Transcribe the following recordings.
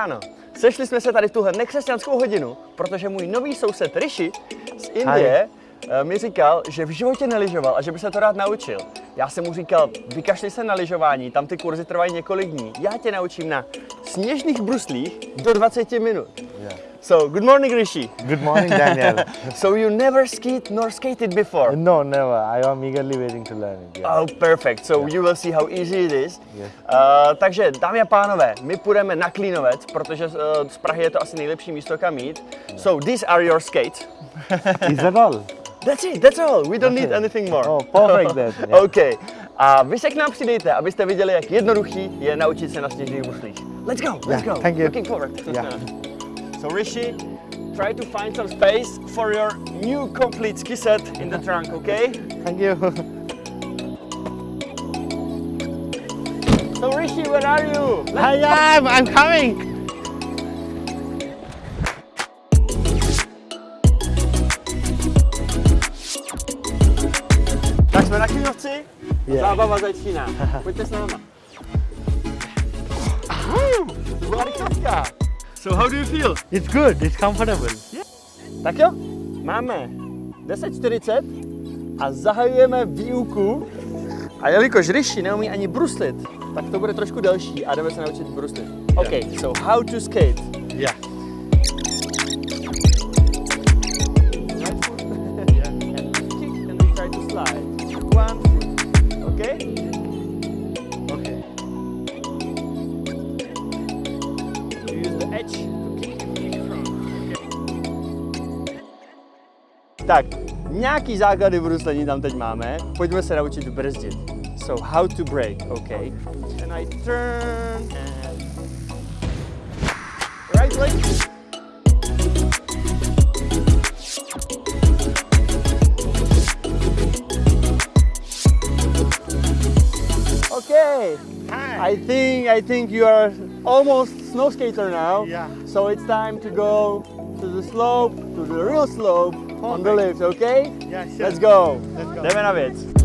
ráno. Sešli jsme se tady v tuhle nekřesťanskou hodinu, protože můj nový soused Rishi z Indie eh, mi říkal, že v životě neližoval a že by se to rád naučil. Já jsem mu říkal, vykašli se na lyžování, tam ty kurzy trvají několik dní. Já tě naučím na sněžných bruslích do 20 minut. Yeah. So, good morning Rishi. Good morning, Daniel. So you never skied nor skated before? no, never. I am eagerly waiting to learn it. Yeah. Oh, perfect. So you will see how easy it is. Yes. Uh, takže, dámy a pánové, my půjdeme na Klínovec, protože uh, z Prahy je to asi nejlepší místo, kam jít. So these are your skates. Is that all? That's it, that's all. We don't need Okay. anything more. Oh, perfect then. Yeah. OK. A vy se k nám přidejte, abyste viděli, jak jednoduchý je naučit se na sněžných bruslích. Let's go, let's Yeah, go. thank you. Looking forward. Yeah. So Rishi, try to find some space for your new complete ski set in the trunk, okay? Thank you. So Rishi, where are you? Let's I am. I'm coming. Tak jsme na Klínovci, Yeah. zábava začíná. Pojďte s náma. To byla rychlovka. So how do you feel? It's good. It's comfortable. Tak jo, máme 10.40 a zahajujeme výuku. A jelikož Rishi neumí ani bruslit, tak to bude trošku delší a jdeme se naučit bruslit. OK, so how to skate. Yeah. Tak, nějaký základy bruslení tam teď máme. Pojďme se naučit brzdit. So how to brake, okay. And I turn and right leg. Okay. Hi. I think I think you are almost snow skater now. Yeah. So it's time to go to the slope, to the real slope on the lift, okay? Yeah, sure. Let's go. Let's go. Jdeme na věc.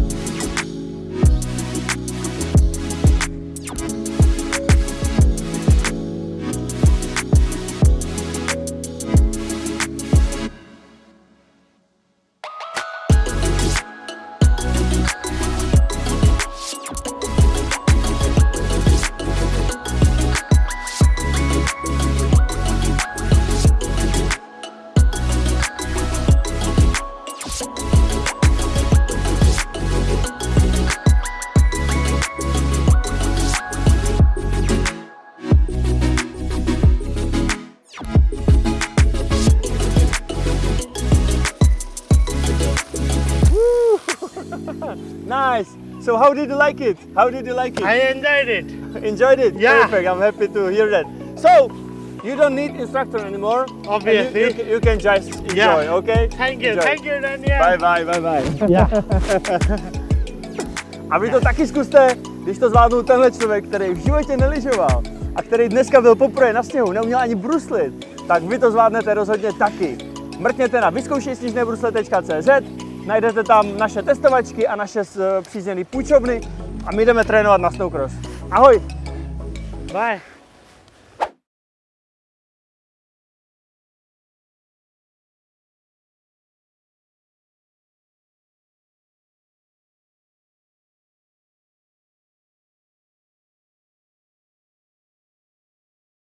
Nice. So how did you like it? How did you like it? I enjoyed it. Enjoyed it? Yeah. Perfect. I'm happy to hear that. So you don't need instructor anymore. you- Obviously. You, can- you can just enjoy, Yeah. okay? Thank you. Enjoy. Thank you, Daniel. Bye bye, bye bye. Yeah. A vy to taky zkuste, když to zvládnul tenhle člověk, který v životě neližoval a který dneska byl poprvé na sněhu, neuměl ani bruslit, tak vy to zvládnete rozhodně taky. Mrkněte na vyzkoušejsnižnébrusle.cz, najdete tam naše testovačky a naše eh, přízněné půjčovny a my jdeme trénovat na snowcross. Ahoj! Bye.